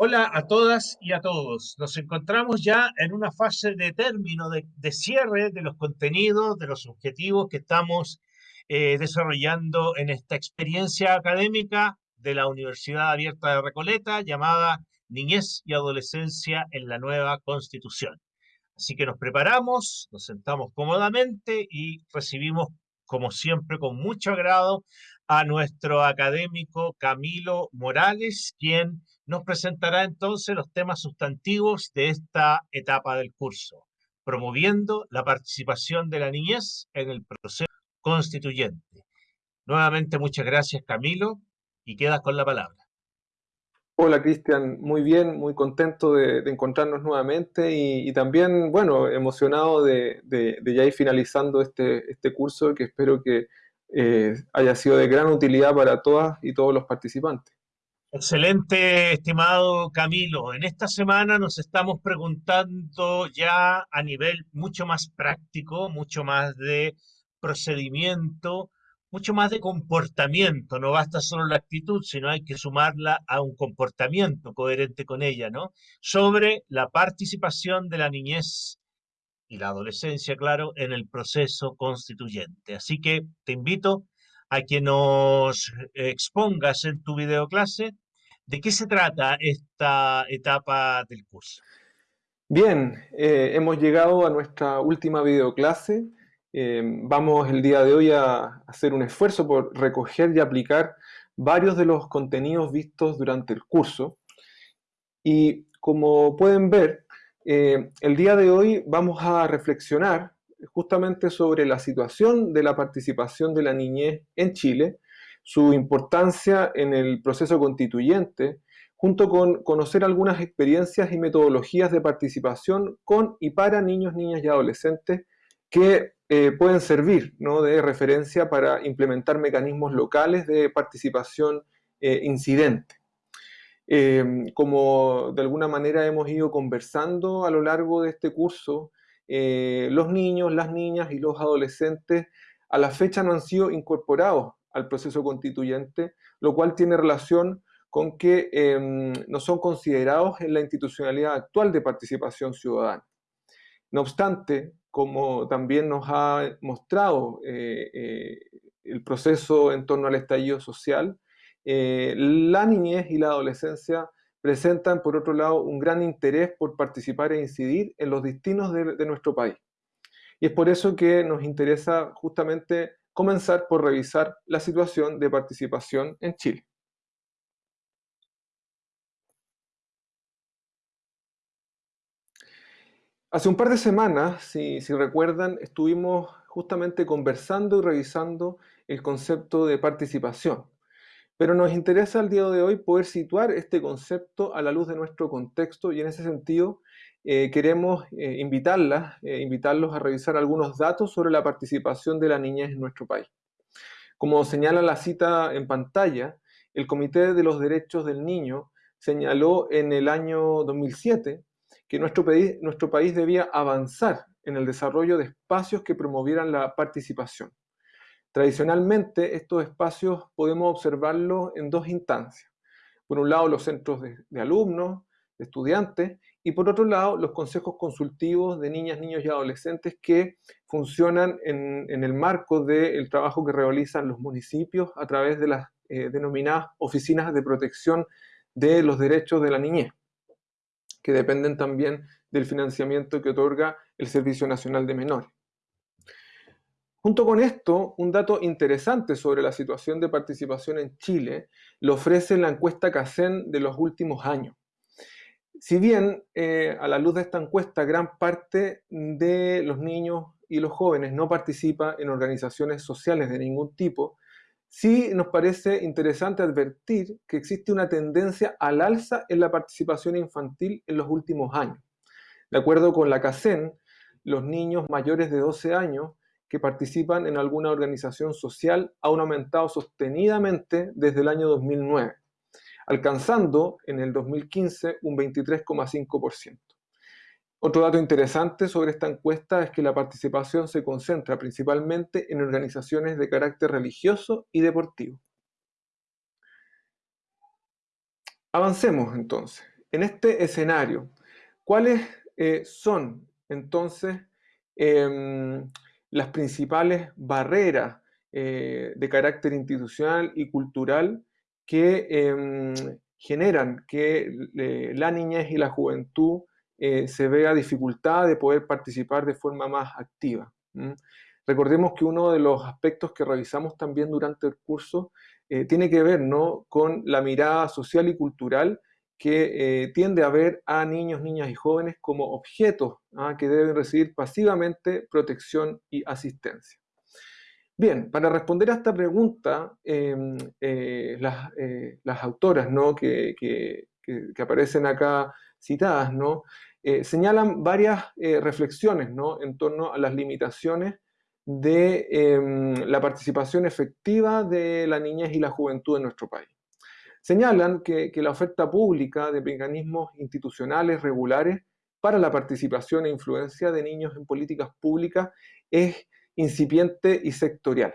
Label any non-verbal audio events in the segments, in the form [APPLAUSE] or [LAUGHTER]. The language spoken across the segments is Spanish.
Hola a todas y a todos. Nos encontramos ya en una fase de término, de, cierre de los contenidos, de los objetivos que estamos eh, desarrollando en esta experiencia académica de la Universidad Abierta de Recoleta llamada Niñez y Adolescencia en la Nueva Constitución. Así que nos preparamos, nos sentamos cómodamente y recibimos, como siempre, con mucho agrado a nuestro académico Camilo Morales, quien nos presentará entonces los temas sustantivos de esta etapa del curso, promoviendo la participación de la niñez en el proceso constituyente. Nuevamente muchas gracias Camilo y quedas con la palabra. Hola Cristian, muy bien, muy contento de, encontrarnos nuevamente y, también, bueno, emocionado de, ya ir finalizando este, este curso que espero que eh, haya sido de gran utilidad para todas y todos los participantes. Excelente, estimado Camilo. En esta semana nos estamos preguntando ya a nivel mucho más práctico, mucho más de procedimiento, mucho más de comportamiento. No basta solo la actitud, sino hay que sumarla a un comportamiento coherente con ella, ¿no? Sobre la participación de la niñez y la adolescencia, claro, en el proceso constituyente. Así que te invito a que nos expongas en tu videoclase de qué se trata esta etapa del curso. Bien, eh, hemos llegado a nuestra última videoclase. Eh, vamos el día de hoy a hacer un esfuerzo por recoger y aplicar varios de los contenidos vistos durante el curso. Y como pueden ver, eh, el día de hoy vamos a reflexionar justamente sobre la situación de la participación de la niñez en Chile, su importancia en el proceso constituyente, junto con conocer algunas experiencias y metodologías de participación con y para niños, niñas y adolescentes que eh, pueden servir de referencia para implementar mecanismos locales de participación eh, incidente. Eh, como de alguna manera hemos ido conversando a lo largo de este curso, los niños, las niñas y los adolescentes a la fecha no han sido incorporados al proceso constituyente, lo cual tiene relación con que em, no son considerados en la institucionalidad actual de participación ciudadana. No obstante, como también nos ha mostrado eh, eh, el proceso en torno al estallido social, eh, la niñez y la adolescencia presentan, por otro lado, un gran interés por participar e incidir en los destinos de nuestro país. Y es por eso que nos interesa justamente comenzar por revisar la situación de participación en Chile. Hace un par de semanas, si, recuerdan, estuvimos justamente conversando y revisando el concepto de participación. Pero nos interesa el día de hoy poder situar este concepto a la luz de nuestro contexto y en ese sentido eh, queremos eh, eh, invitarlos a revisar algunos datos sobre la participación de la niñez en nuestro país. Como señala la cita en pantalla, el Comité de los Derechos del Niño señaló en el año 2007 que nuestro país, debía avanzar en el desarrollo de espacios que promovieran la participación. Tradicionalmente, estos espacios podemos observarlos en dos instancias. Por un lado, los centros de alumnos, de estudiantes, y por otro lado, los consejos consultivos de niñas, niños y adolescentes que funcionan en, el marco del trabajo que realizan los municipios a través de las eh, denominadas oficinas de protección de los derechos de la niñez, que dependen también del financiamiento que otorga el Servicio Nacional de Menores. Junto con esto, un dato interesante sobre la situación de participación en Chile lo ofrece la encuesta CACEN de los últimos años. Si bien eh, a la luz de esta encuesta gran parte de los niños y los jóvenes no participa en organizaciones sociales de ningún tipo, sí nos parece interesante advertir que existe una tendencia al alza en la participación infantil en los últimos años. De acuerdo con la CACEN, los niños mayores de 12 años que participan en alguna organización social han aumentado sostenidamente desde el año 2009 alcanzando en el 2015 un 23,5%. Otro dato interesante sobre esta encuesta es que la participación se concentra principalmente en organizaciones de carácter religioso y deportivo. Avancemos entonces. En este escenario, ¿cuáles eh, son entonces em, las principales barreras eh, de carácter institucional y cultural que em, generan que la niñez y la juventud eh, se vea dificultad de poder participar de forma más activa. Recordemos que uno de los aspectos que revisamos también durante el curso eh, tiene que ver ¿no? con la mirada social y cultural que eh, tiende a ver a niños, niñas y jóvenes como objetos ¿ah? que deben recibir pasivamente protección y asistencia. Bien, para responder a esta pregunta, em, las, las, autoras ¿no? que, que, que, aparecen acá citadas ¿no? Eh, señalan varias eh, reflexiones en torno a las limitaciones de em, la participación efectiva de la niñez y la juventud en nuestro país. Señalan que, la oferta pública de mecanismos institucionales regulares para la participación e influencia de niños en políticas públicas es incipiente y sectorial.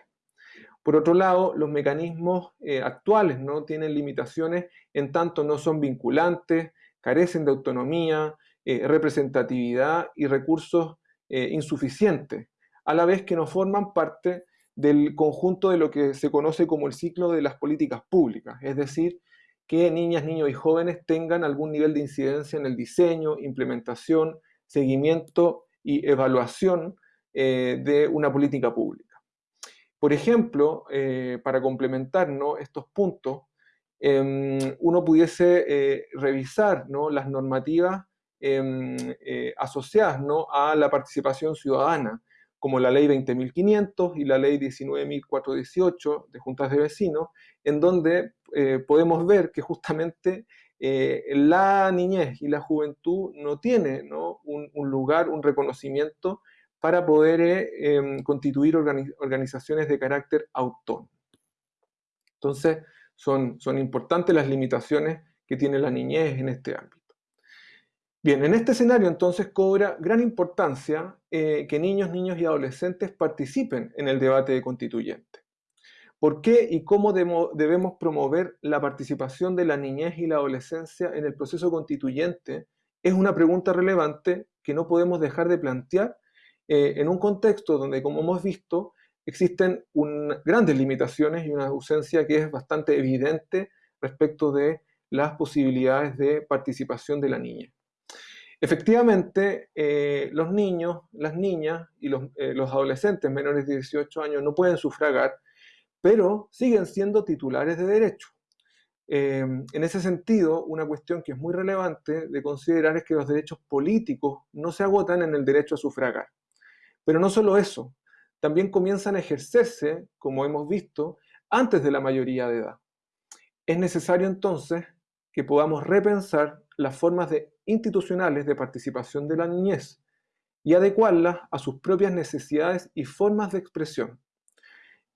Por otro lado, los mecanismos eh, actuales ¿no? tienen limitaciones en tanto no son vinculantes, carecen de autonomía, eh, representatividad y recursos eh, insuficientes, a la vez que no forman parte del conjunto de lo que se conoce como el ciclo de las políticas públicas, es decir, que niñas, niños y jóvenes tengan algún nivel de incidencia en el diseño, implementación, seguimiento y evaluación eh, de una política pública. Por ejemplo, para complementar estos puntos, em, uno pudiese revisar las normativas Em, eh, asociadas a la participación ciudadana, como la ley 20.500 y la ley 19.418 de juntas de vecinos, en donde eh, podemos ver que justamente eh, la niñez y la juventud no tienen Un, lugar, un reconocimiento para poder em, constituir organizaciones de carácter autónomo. Entonces, son, importantes las limitaciones que tiene la niñez en este ámbito. Bien, en este escenario entonces cobra gran importancia eh, que niños, niños y adolescentes participen en el debate de constituyente. ¿Por qué y cómo debemos promover la participación de la niñez y la adolescencia en el proceso constituyente? Es una pregunta relevante que no podemos dejar de plantear eh, en un contexto donde, como hemos visto, existen grandes limitaciones y una ausencia que es bastante evidente respecto de las posibilidades de participación de la niña. Efectivamente, eh, los niños, las niñas y eh, los, adolescentes menores de 18 años no pueden sufragar, pero siguen siendo titulares de derecho. Eh, en ese sentido, una cuestión que es muy relevante de considerar es que los derechos políticos no se agotan en el derecho a sufragar. Pero no solo eso, también comienzan a ejercerse, como hemos visto, antes de la mayoría de edad. Es necesario entonces que podamos repensar las formas institucionales de participación de la niñez y adecuarlas a sus propias necesidades y formas de expresión.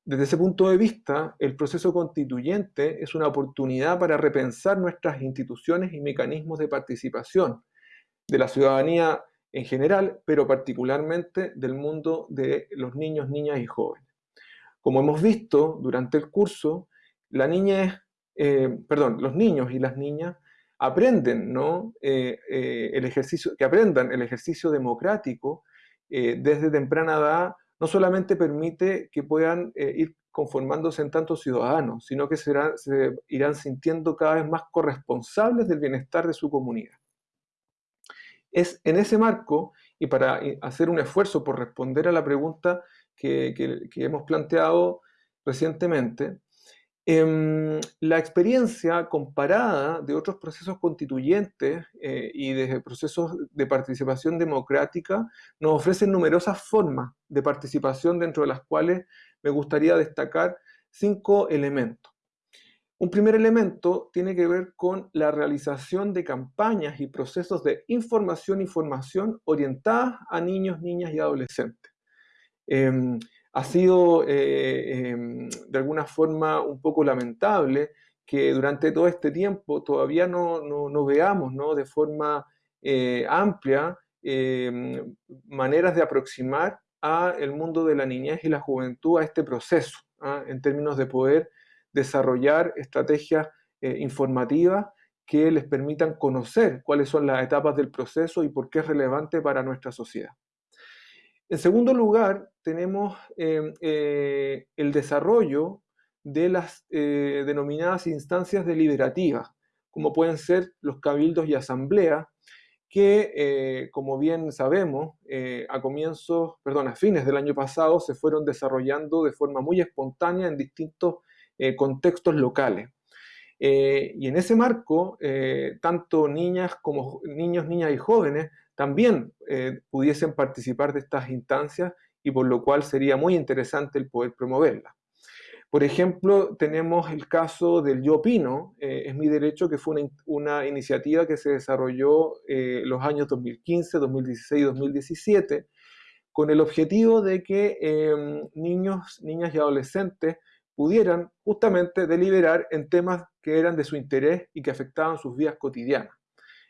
Desde ese punto de vista, el proceso constituyente es una oportunidad para repensar nuestras instituciones y mecanismos de participación de la ciudadanía en general, pero particularmente del mundo de los niños, niñas y jóvenes. Como hemos visto durante el curso, eh, perdón, los niños y las niñas aprenden, ¿no? Eh, eh, el ejercicio, que aprendan el ejercicio democrático desde temprana edad, no solamente permite que puedan ir conformándose en tantos ciudadanos, sino que se irán sintiendo cada vez más corresponsables del bienestar de su comunidad. Es en ese marco, y para hacer un esfuerzo por responder a la pregunta que hemos planteado recientemente, Em, la experiencia comparada de otros procesos constituyentes eh, y de procesos de participación democrática nos ofrecen numerosas formas de participación dentro de las cuales me gustaría destacar cinco elementos. Un primer elemento tiene que ver con la realización de campañas y procesos de información y formación orientadas a niños, niñas y adolescentes. Em, ha sido eh, em, de alguna forma un poco lamentable que durante todo este tiempo todavía no, veamos ¿no? de forma eh, amplia maneras de aproximar a el mundo de la niñez y la juventud a este proceso, ¿ah? en términos de poder desarrollar estrategias informativas que les permitan conocer cuáles son las etapas del proceso y por qué es relevante para nuestra sociedad. En segundo lugar, tenemos em, eh, el desarrollo de las eh, denominadas instancias deliberativas, como pueden ser los cabildos y asambleas, que, eh, como bien sabemos, a comienzos, perdón, a fines del año pasado se fueron desarrollando de forma muy espontánea en distintos contextos locales. Eh, y en ese marco, eh, tanto niñas como niños, niñas y jóvenes también eh, pudiesen participar de estas instancias y por lo cual sería muy interesante el poder promoverlas. Por ejemplo, tenemos el caso del Yo Opino, es mi derecho, que fue una, una iniciativa que se desarrolló los años 2015, 2016 y 2017, con el objetivo de que em, niños, niñas y adolescentes pudieran justamente deliberar en temas que eran de su interés y que afectaban sus vidas cotidianas.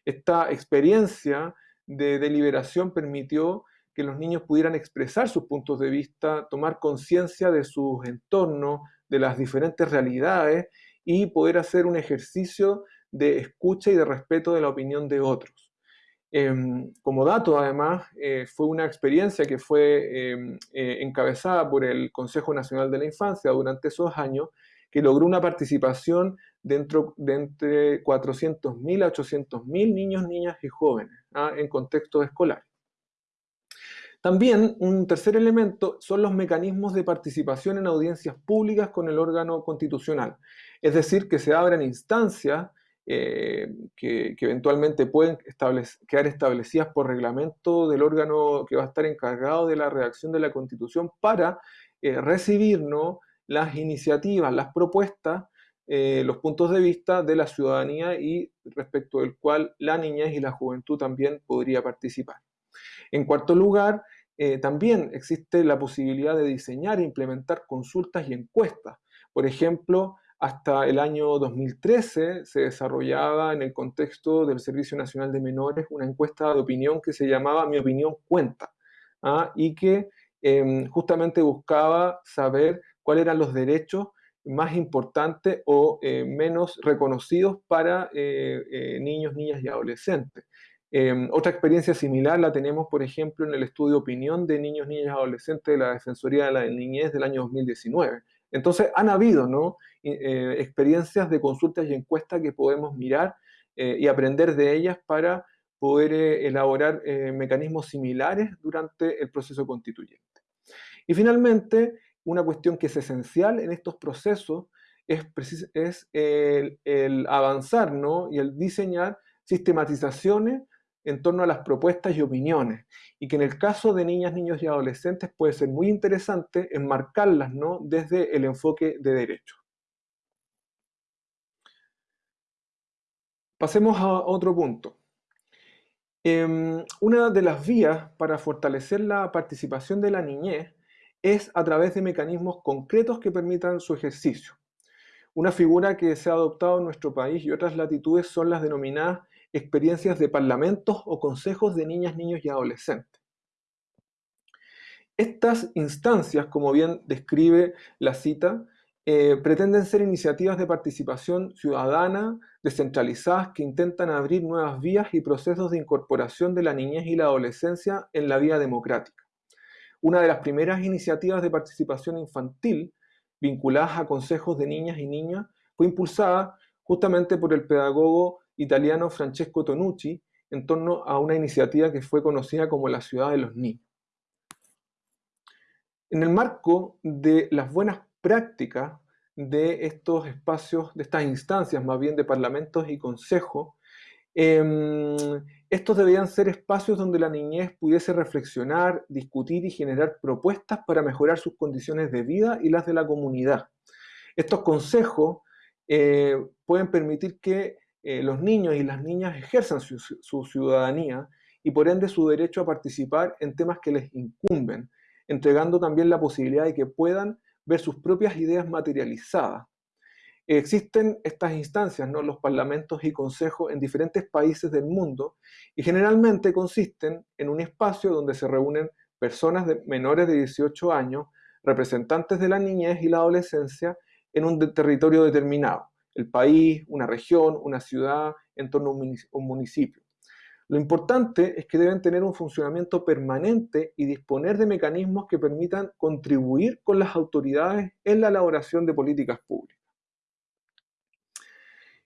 Esta experiencia de deliberación permitió que los niños pudieran expresar sus puntos de vista, tomar conciencia de sus entornos, de las diferentes realidades y poder hacer un ejercicio de escucha y de respeto de la opinión de otros. Em, como dato, además, eh, fue una experiencia que fue em, eh, encabezada por el Consejo Nacional de la Infancia durante esos años, que logró una participación dentro de entre 400.000 a 800.000 niños, niñas y jóvenes ¿ah? en contextos escolares. También un tercer elemento son los mecanismos de participación en audiencias públicas con el órgano constitucional, es decir, que se abran instancias eh, que, eventualmente pueden quedar establecidas por reglamento del órgano que va a estar encargado de la redacción de la Constitución para eh, recibir las iniciativas, las propuestas, eh, los puntos de vista de la ciudadanía y respecto del cual la niñez y la juventud también podría participar. En cuarto lugar, también existe la posibilidad de diseñar e implementar consultas y encuestas. Por ejemplo, hasta el año 2013 se desarrollaba en el contexto del Servicio Nacional de Menores una encuesta de opinión que se llamaba Mi opinión cuenta ¿ah? y que em, justamente buscaba saber cuáles eran los derechos más importantes o eh, menos reconocidos para eh, eh, niños, niñas y adolescentes. Em, otra experiencia similar la tenemos, por ejemplo, en el estudio opinión de niños, niñas y adolescentes de la Defensoría de la Niñez del año 2019. Entonces, han habido ¿no? Eh, experiencias de consultas y encuestas que podemos mirar eh, y aprender de ellas para poder eh, elaborar mecanismos similares durante el proceso constituyente. Y finalmente, una cuestión que es esencial en estos procesos es, es el, el, avanzar ¿no? y el diseñar sistematizaciones en torno a las propuestas y opiniones, y que en el caso de niñas, niños y adolescentes puede ser muy interesante enmarcarlas ¿no? desde el enfoque de derecho. Pasemos a otro punto. Em, una de las vías para fortalecer la participación de la niñez es a través de mecanismos concretos que permitan su ejercicio. Una figura que se ha adoptado en nuestro país y otras latitudes son las denominadas experiencias de parlamentos o consejos de niñas, niños y adolescentes. Estas instancias, como bien describe la cita, eh, pretenden ser iniciativas de participación ciudadana descentralizadas que intentan abrir nuevas vías y procesos de incorporación de la niñez y la adolescencia en la vida democrática. Una de las primeras iniciativas de participación infantil vinculadas a consejos de niñas y niños fue impulsada justamente por el pedagogo italiano Francesco Tonucci en torno a una iniciativa que fue conocida como la ciudad de los niños. En el marco de las buenas prácticas de estos espacios, de estas instancias más bien de parlamentos y consejos, em, estos debían ser espacios donde la niñez pudiese reflexionar, discutir y generar propuestas para mejorar sus condiciones de vida y las de la comunidad. Estos consejos eh, pueden permitir que eh, los niños y las niñas ejerzan su, ciudadanía y por ende su derecho a participar en temas que les incumben, entregando también la posibilidad de que puedan ver sus propias ideas materializadas. Existen estas instancias, ¿no? los parlamentos y consejos en diferentes países del mundo y generalmente consisten en un espacio donde se reúnen personas de menores de 18 años, representantes de la niñez y la adolescencia en un territorio determinado, el país, una región, una ciudad, en torno a un municipio. Lo importante es que deben tener un funcionamiento permanente y disponer de mecanismos que permitan contribuir con las autoridades en la elaboración de políticas públicas.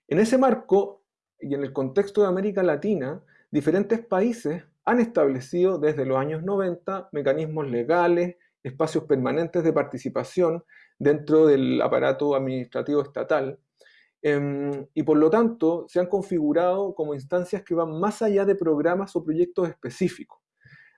En ese marco y en el contexto de América Latina, diferentes países han establecido desde los años 90 mecanismos legales, espacios permanentes de participación dentro del aparato administrativo estatal, em, y por lo tanto se han configurado como instancias que van más allá de programas o proyectos específicos.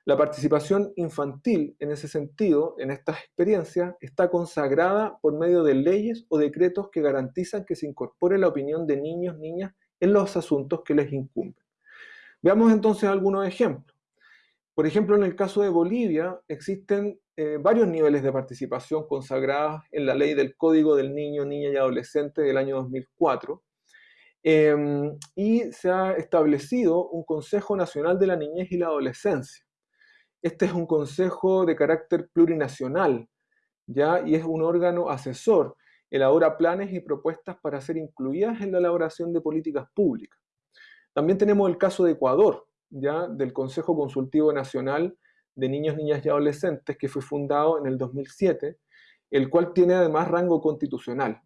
La participación infantil, en ese sentido, en estas experiencias, está consagrada por medio de leyes o decretos que garantizan que se incorpore la opinión de niños, niñas en los asuntos que les incumben. Veamos entonces algunos ejemplos. Por ejemplo, en el caso de Bolivia existen eh, varios niveles de participación consagrados en la ley del Código del Niño, Niña y Adolescente del año 2004, em, y se ha establecido un Consejo Nacional de la Niñez y la Adolescencia, este es un consejo de carácter plurinacional, ¿ya? Y es un órgano asesor, elabora planes y propuestas para ser incluidas en la elaboración de políticas públicas. También tenemos el caso de Ecuador, ¿ya? Del Consejo Consultivo Nacional de Niños, Niñas y Adolescentes, que fue fundado en el 2007, el cual tiene además rango constitucional.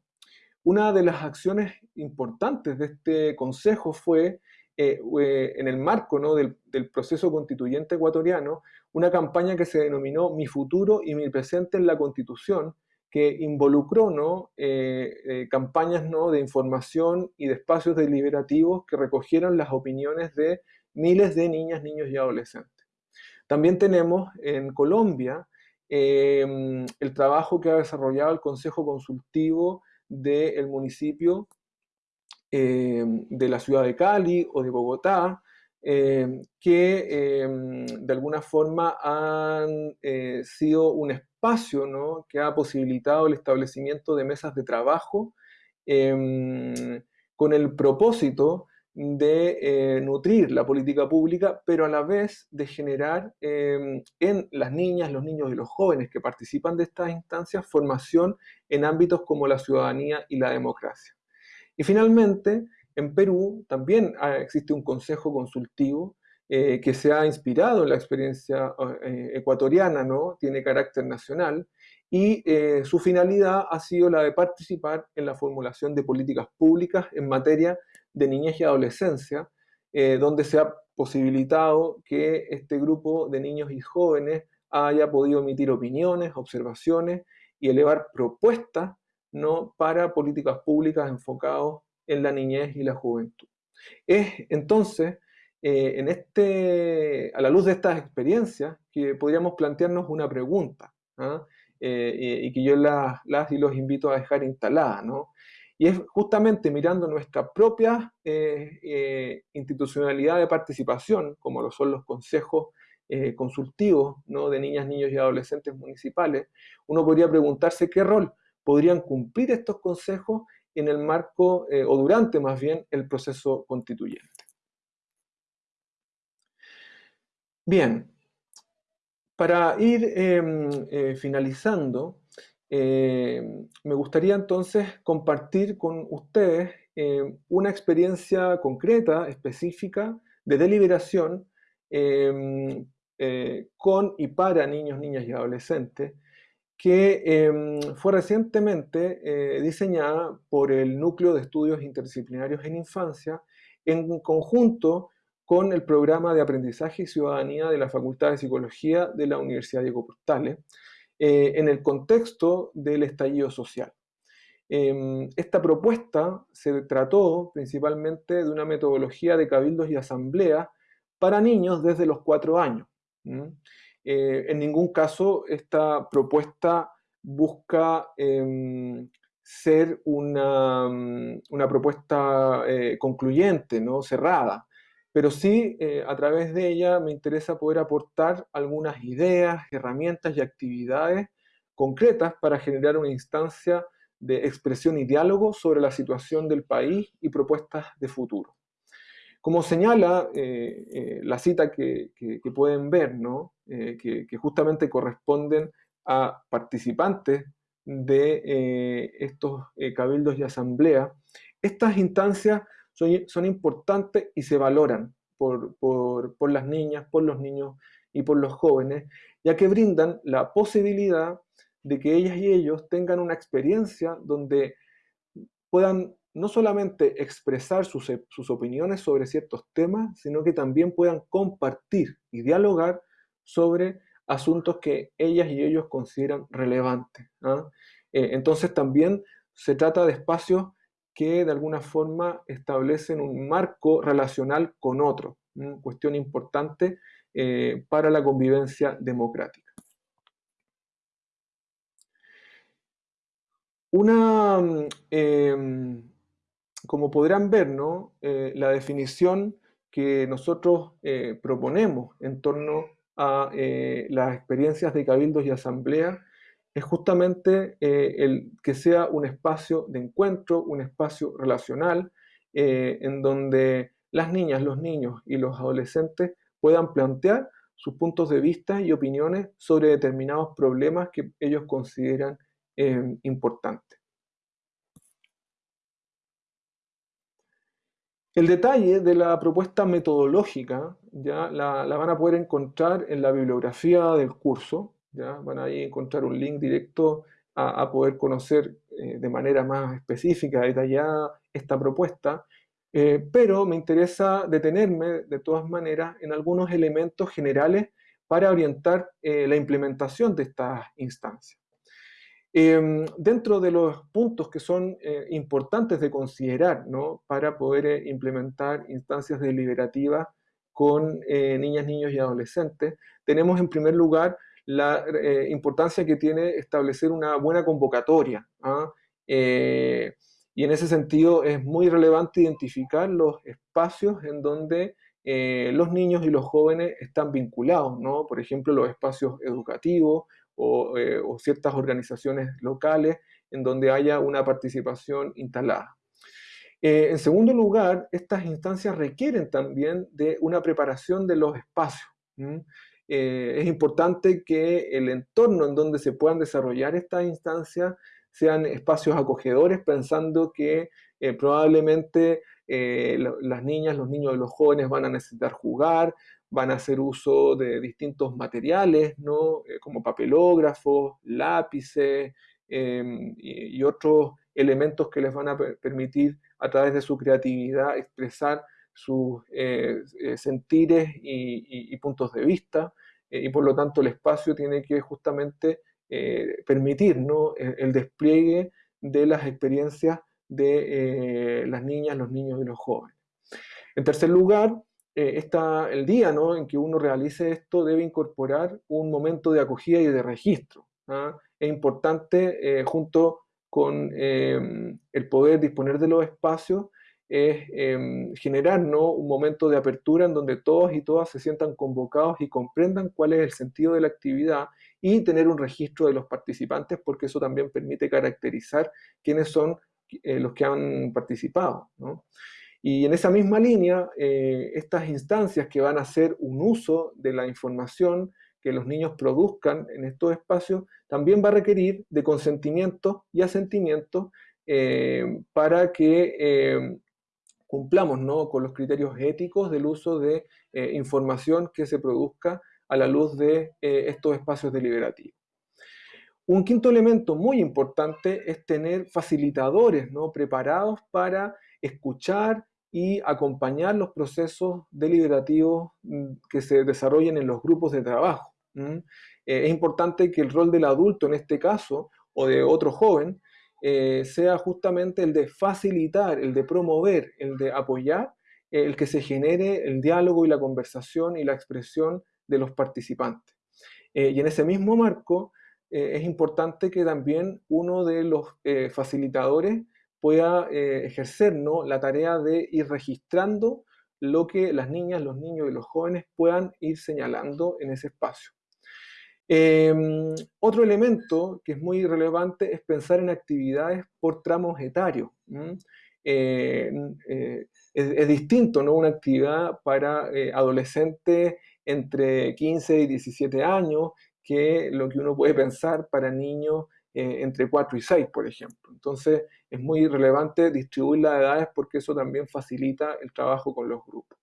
Una de las acciones importantes de este consejo fue eh, eh, en el marco ¿no? del, proceso constituyente ecuatoriano, una campaña que se denominó Mi futuro y mi presente en la Constitución, que involucró ¿no? Eh, campañas ¿no? de información y de espacios deliberativos que recogieron las opiniones de miles de niñas, niños y adolescentes. También tenemos en Colombia em, el trabajo que ha desarrollado el Consejo Consultivo del municipio eh, de la ciudad de Cali o de Bogotá, eh, que eh, de alguna forma han sido un espacio ¿no? que ha posibilitado el establecimiento de mesas de trabajo con el propósito de nutrir la política pública, pero a la vez de generar en las niñas, los niños y los jóvenes que participan de estas instancias formación en ámbitos como la ciudadanía y la democracia. Y finalmente, en Perú también existe un consejo consultivo eh, que se ha inspirado en la experiencia eh, ecuatoriana, ¿no? tiene carácter nacional, y eh, su finalidad ha sido la de participar en la formulación de políticas públicas en materia de niñez y adolescencia, donde se ha posibilitado que este grupo de niños y jóvenes haya podido emitir opiniones, observaciones y elevar propuestas ¿no? para políticas públicas enfocadas en la niñez y la juventud. Es entonces, eh, en este, a la luz de estas experiencias, que podríamos plantearnos una pregunta, ¿ah? eh, y que yo las, las, y los invito a dejar instalada, ¿no? Y es justamente mirando nuestra propia eh, institucionalidad de participación, como lo son los consejos consultivos ¿no? de niñas, niños y adolescentes municipales, uno podría preguntarse qué rol podrían cumplir estos consejos en el marco, eh, o durante más bien, el proceso constituyente. Bien, para ir em, eh, me gustaría entonces compartir con ustedes em, una experiencia concreta, específica, de deliberación eh, con y para niños, niñas y adolescentes, que fue recientemente eh, diseñada por el Núcleo de Estudios Interdisciplinarios en Infancia en conjunto con el programa de aprendizaje y ciudadanía de la Facultad de Psicología de la Universidad Diego Portales, eh, en el contexto del estallido social. Em, esta propuesta se trató principalmente de una metodología de cabildos y asambleas para niños desde los cuatro años. Eh, en ningún caso esta propuesta busca em, ser una, mm, propuesta eh, concluyente, ¿no? cerrada, pero sí eh, a través de ella me interesa poder aportar algunas ideas, herramientas y actividades concretas para generar una instancia de expresión y diálogo sobre la situación del país y propuestas de futuro. Como señala eh, eh, la cita que, pueden ver, ¿no? Que, justamente corresponden a participantes de estos cabildos y asambleas, estas instancias son, importantes y se valoran por, por las niñas, por los niños y por los jóvenes, ya que brindan la posibilidad de que ellas y ellos tengan una experiencia donde puedan no solamente expresar sus, opiniones sobre ciertos temas, sino que también puedan compartir y dialogar sobre asuntos que ellas y ellos consideran relevantes. ¿ah? Eh, entonces también se trata de espacios que de alguna forma establecen un marco relacional con otro, cuestión importante eh, para la convivencia democrática. Una, mm, em, como podrán ver, ¿no? Eh, la definición que nosotros eh, proponemos en torno a las experiencias de cabildos y asambleas es justamente el que sea un espacio de encuentro, un espacio relacional, en donde las niñas, los niños y los adolescentes puedan plantear sus puntos de vista y opiniones sobre determinados problemas que ellos consideran Em, importante. El detalle de la propuesta metodológica ya la, van a poder encontrar en la bibliografía del curso. ¿Ya? Van a encontrar un link directo a, poder conocer eh, de manera más específica, detallada esta propuesta. Eh, pero me interesa detenerme de todas maneras en algunos elementos generales para orientar eh, la implementación de estas instancias. Em, dentro de los puntos que son importantes de considerar para poder implementar instancias deliberativas con niñas, niños y adolescentes, tenemos en primer lugar la importancia que tiene establecer una buena convocatoria. ¿ah? y en ese sentido es muy relevante identificar los espacios en donde los niños y los jóvenes están vinculados, ¿no? por ejemplo, los espacios educativos, eh, o, ciertas organizaciones locales en donde haya una participación instalada. Eh, en segundo lugar, estas instancias requieren también de una preparación de los espacios. Eh, es importante que el entorno en donde se puedan desarrollar estas instancias sean espacios acogedores, pensando que probablemente las niñas, los niños y los jóvenes van a necesitar jugar, van a hacer uso de distintos materiales, ¿no? Eh, como papelógrafos, lápices em, y, otros elementos que les van a permitir a través de su creatividad expresar sus eh, eh, sentires y, puntos de vista, y por lo tanto el espacio tiene que justamente permitir ¿no? el, despliegue de las experiencias de las niñas, los niños y los jóvenes. En tercer lugar, eh, está el día ¿no? en que uno realice esto debe incorporar un momento de acogida y de registro. ¿ah? Es importante, eh, junto con el poder disponer de los espacios, es em, generar ¿no? un momento de apertura en donde todos y todas se sientan convocados y comprendan cuál es el sentido de la actividad y tener un registro de los participantes, porque eso también permite caracterizar quiénes son eh, los que han participado. ¿no? Y en esa misma línea, eh, estas instancias que van a hacer un uso de la información que los niños produzcan en estos espacios, también va a requerir de consentimiento y asentimiento eh, para que cumplamos ¿no? con los criterios éticos del uso de información que se produzca a la luz de estos espacios deliberativos. Un quinto elemento muy importante es tener facilitadores ¿no? preparados para escuchar y acompañar los procesos deliberativos mm, que se desarrollen en los grupos de trabajo. Eh, es importante que el rol del adulto en este caso, o de otro joven, eh, sea justamente el de facilitar, el de promover, el de apoyar, el que se genere el diálogo y la conversación y la expresión de los participantes. Eh, y en ese mismo marco, es importante que también uno de los facilitadores pueda eh, ejercer ¿no? la tarea de ir registrando lo que las niñas, los niños y los jóvenes puedan ir señalando en ese espacio. Em, otro elemento que es muy relevante es pensar en actividades por tramos etarios. Eh, eh, es, distinto ¿no? una actividad para eh, adolescentes entre 15 y 17 años que lo que uno puede pensar para niños entre 4 y 6, por ejemplo. Entonces es muy relevante distribuir las edades porque eso también facilita el trabajo con los grupos.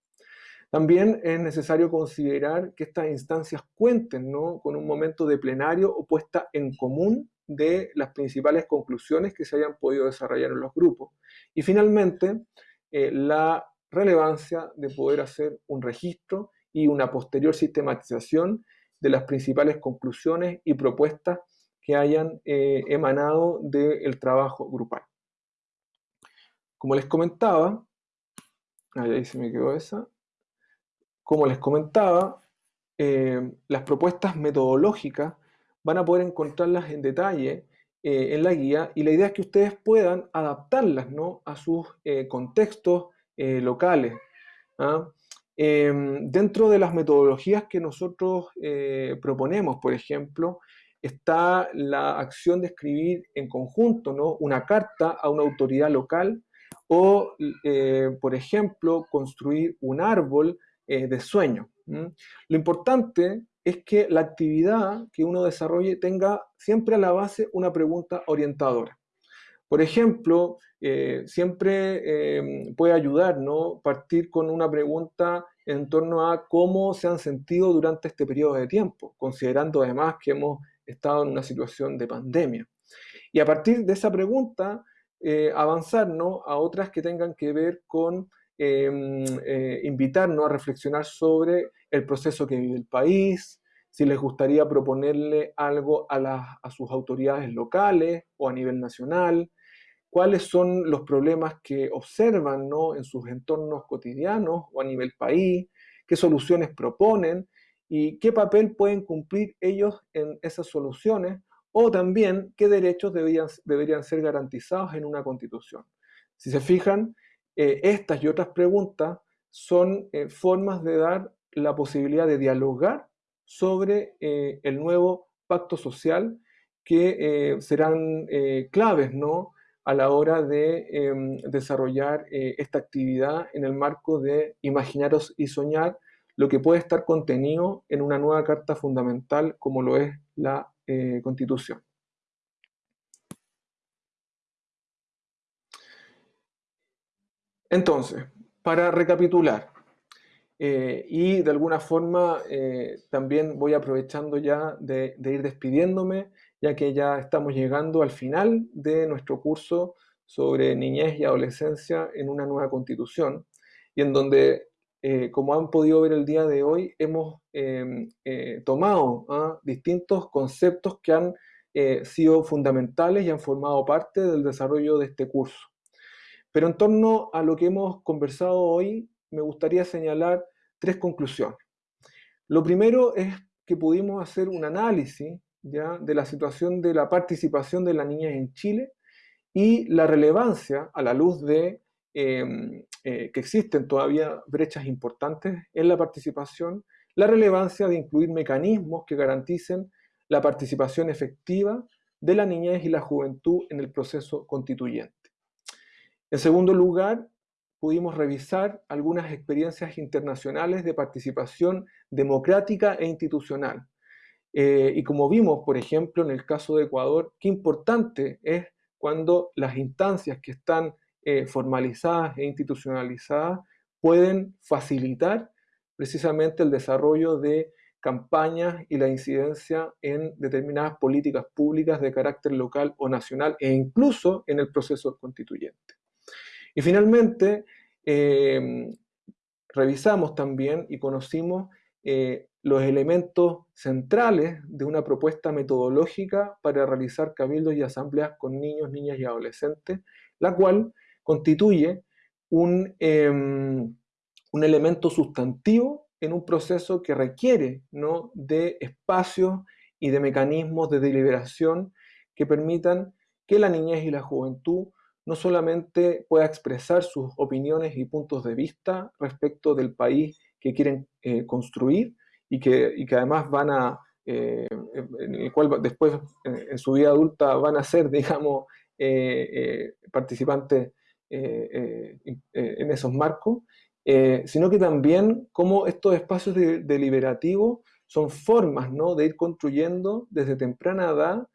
También es necesario considerar que estas instancias cuenten con un momento de plenario o puesta en común de las principales conclusiones que se hayan podido desarrollar en los grupos. Y finalmente, eh, la relevancia de poder hacer un registro y una posterior sistematización de las principales conclusiones y propuestas que hayan eh, emanado del trabajo grupal. Como les comentaba, ahí se me quedó esa, como les comentaba, eh, las propuestas metodológicas van a poder encontrarlas en detalle eh, en la guía y la idea es que ustedes puedan adaptarlas ¿no? a sus eh, contextos locales. ¿ah? Dentro de las metodologías que nosotros proponemos, por ejemplo, está la acción de escribir en conjunto ¿no? una carta a una autoridad local o, por ejemplo, construir un árbol eh, de sueño. Lo importante es que la actividad que uno desarrolle tenga siempre a la base una pregunta orientadora. Por ejemplo, eh, siempre em, puede ayudar ¿no? partir con una pregunta en torno a cómo se han sentido durante este periodo de tiempo, considerando además que hemos estado en una situación de pandemia. Y a partir de esa pregunta, eh, avanzar a otras que tengan que ver con Em, eh, invitarnos a reflexionar sobre el proceso que vive el país, si les gustaría proponerle algo a, a sus autoridades locales o a nivel nacional, cuáles son los problemas que observan ¿no? en sus entornos cotidianos o a nivel país, qué soluciones proponen y qué papel pueden cumplir ellos en esas soluciones o también qué derechos deberían, deberían ser garantizados en una constitución. Si se fijan, eh, estas y otras preguntas son eh, formas de dar la posibilidad de dialogar sobre eh, el nuevo pacto social que serán claves ¿no? a la hora de em, desarrollar esta actividad en el marco de imaginaros y soñar lo que puede estar contenido en una nueva carta fundamental como lo es la Constitución. Entonces, para recapitular, eh, y de alguna forma eh, también voy aprovechando ya de, ir despidiéndome, ya que ya estamos llegando al final de nuestro curso sobre niñez y adolescencia en una nueva constitución, y en donde, eh, como han podido ver el día de hoy, hemos em, tomado ¿ah? distintos conceptos que han sido fundamentales y han formado parte del desarrollo de este curso. Pero en torno a lo que hemos conversado hoy, me gustaría señalar tres conclusiones. Lo primero es que pudimos hacer un análisis ¿ya? de la situación de la participación de la niña en Chile y la relevancia a la luz de em, eh, que existen todavía brechas importantes en la participación, la relevancia de incluir mecanismos que garanticen la participación efectiva de la niñez y la juventud en el proceso constituyente. En segundo lugar, pudimos revisar algunas experiencias internacionales de participación democrática e institucional. Eh, y como vimos, por ejemplo, en el caso de Ecuador, qué importante es cuando las instancias que están eh, formalizadas e institucionalizadas pueden facilitar precisamente el desarrollo de campañas y la incidencia en determinadas políticas públicas de carácter local o nacional e incluso en el proceso constituyente. Y finalmente, em, revisamos también y conocimos eh, los elementos centrales de una propuesta metodológica para realizar cabildos y asambleas con niños, niñas y adolescentes, la cual constituye un, em, un elemento sustantivo en un proceso que requiere ¿no? de espacios y de mecanismos de deliberación que permitan que la niñez y la juventud no solamente pueda expresar sus opiniones y puntos de vista respecto del país que quieren eh, construir y que, además van a en el cual después en, su vida adulta van a ser, [LAUGHS] digamos, participantes en esos marcos, sino que también cómo estos espacios deliberativos son formas ¿no? de ir construyendo desde temprana edad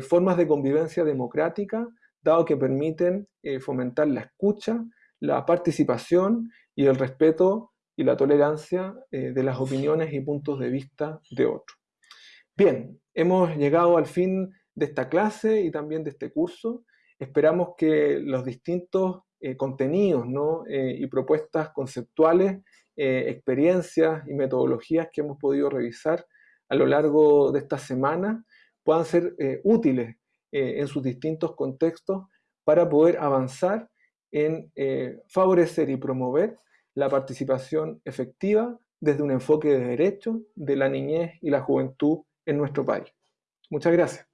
formas de convivencia democrática, dado que permiten fomentar la escucha, la participación y el respeto y la tolerancia eh, de las opiniones y puntos de vista de otros. Bien, hemos llegado al fin de esta clase y también de este curso. Esperamos que los distintos eh, contenidos eh, y propuestas conceptuales, experiencias y metodologías que hemos podido revisar a lo largo de esta semana puedan ser útiles en sus distintos contextos para poder avanzar en favorecer y promover la participación efectiva desde un enfoque de derechos de la niñez y la juventud en nuestro país. Muchas gracias.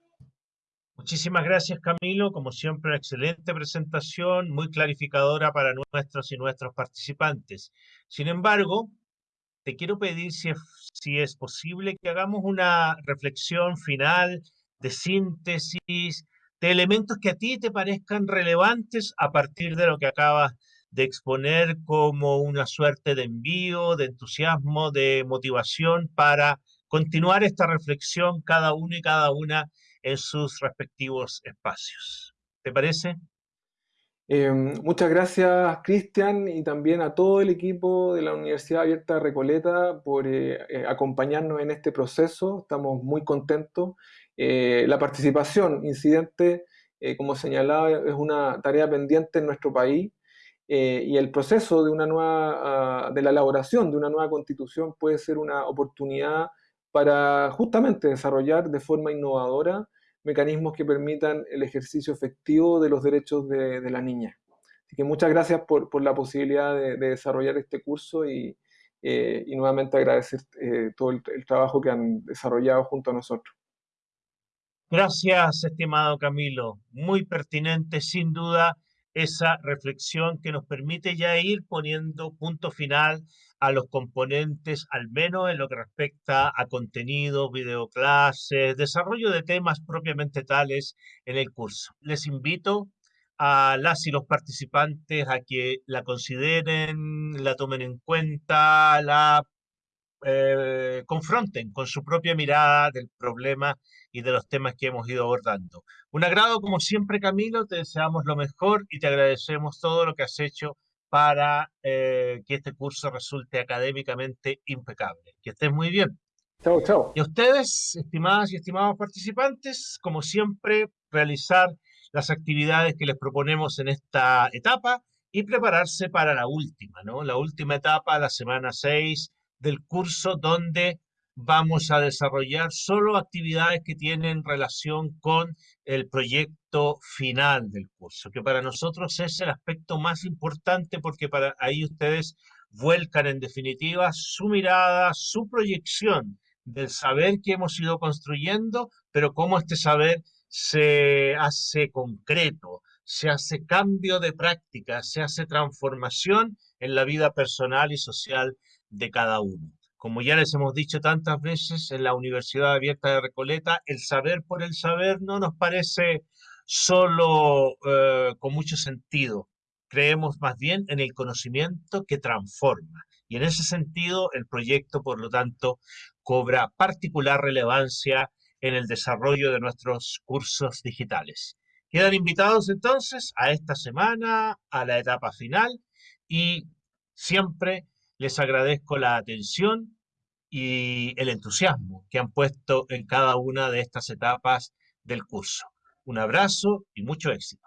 Muchísimas gracias Camilo, como siempre una excelente presentación, muy clarificadora para nuestros y nuestros participantes. Sin embargo, te quiero pedir si si es posible que hagamos una reflexión final de síntesis de elementos que a ti te parezcan relevantes a partir de lo que acabas de exponer como una suerte de envío, de entusiasmo, de motivación para continuar esta reflexión cada uno y cada una en sus respectivos espacios. ¿Te parece? Em, muchas gracias, Cristian, y también a todo el equipo de la Universidad Abierta Recoleta por eh, eh, acompañarnos en este proceso. Estamos muy contentos. Eh, la participación incidente, como señalaba, es una tarea pendiente en nuestro país. Eh, y el proceso de, una nueva, ah, de la elaboración de una nueva constitución puede ser una oportunidad para justamente desarrollar de forma innovadora mecanismos que permitan el ejercicio efectivo de los derechos de, la niña. Así que muchas gracias por, la posibilidad de, desarrollar este curso y, eh, nuevamente agradecer eh, todo el trabajo que han desarrollado junto a nosotros. Gracias, estimado Camilo. Muy pertinente, sin duda esa reflexión que nos permite ya ir poniendo punto final a los componentes, al menos en lo que respecta a contenido, videoclases, desarrollo de temas propiamente tales en el curso. Les invito a las y los participantes a que la consideren, la tomen en cuenta, la eh, confronten con su propia mirada del problema y de los temas que hemos ido abordando. Un agrado, como siempre, Camilo, te deseamos lo mejor y te agradecemos todo lo que has hecho para eh, que este curso resulte académicamente impecable. Que estés muy bien. Chao, chao. Y a ustedes, estimadas y estimados participantes, como siempre, realizar las actividades que les proponemos en esta etapa y prepararse para la última, ¿no? La última etapa, la semana 6 del curso donde vamos a desarrollar solo actividades que tienen relación con el proyecto final del curso, que para nosotros es el aspecto más importante porque para ahí ustedes vuelcan en definitiva su mirada, su proyección del saber que hemos ido construyendo, pero cómo este saber se hace concreto, se hace cambio de práctica, se hace transformación en la vida personal y social de cada uno. Como ya les hemos dicho tantas veces, en la Universidad Abierta de Recoleta, el saber por el saber no nos parece solo eh, con mucho sentido. Creemos más bien en el conocimiento que transforma. Y en ese sentido, el proyecto, por lo tanto, cobra particular relevancia en el desarrollo de nuestros cursos digitales. Quedan invitados entonces a esta semana, a la etapa final y siempre les agradezco la atención y el entusiasmo que han puesto en cada una de estas etapas del curso. Un abrazo y mucho éxito.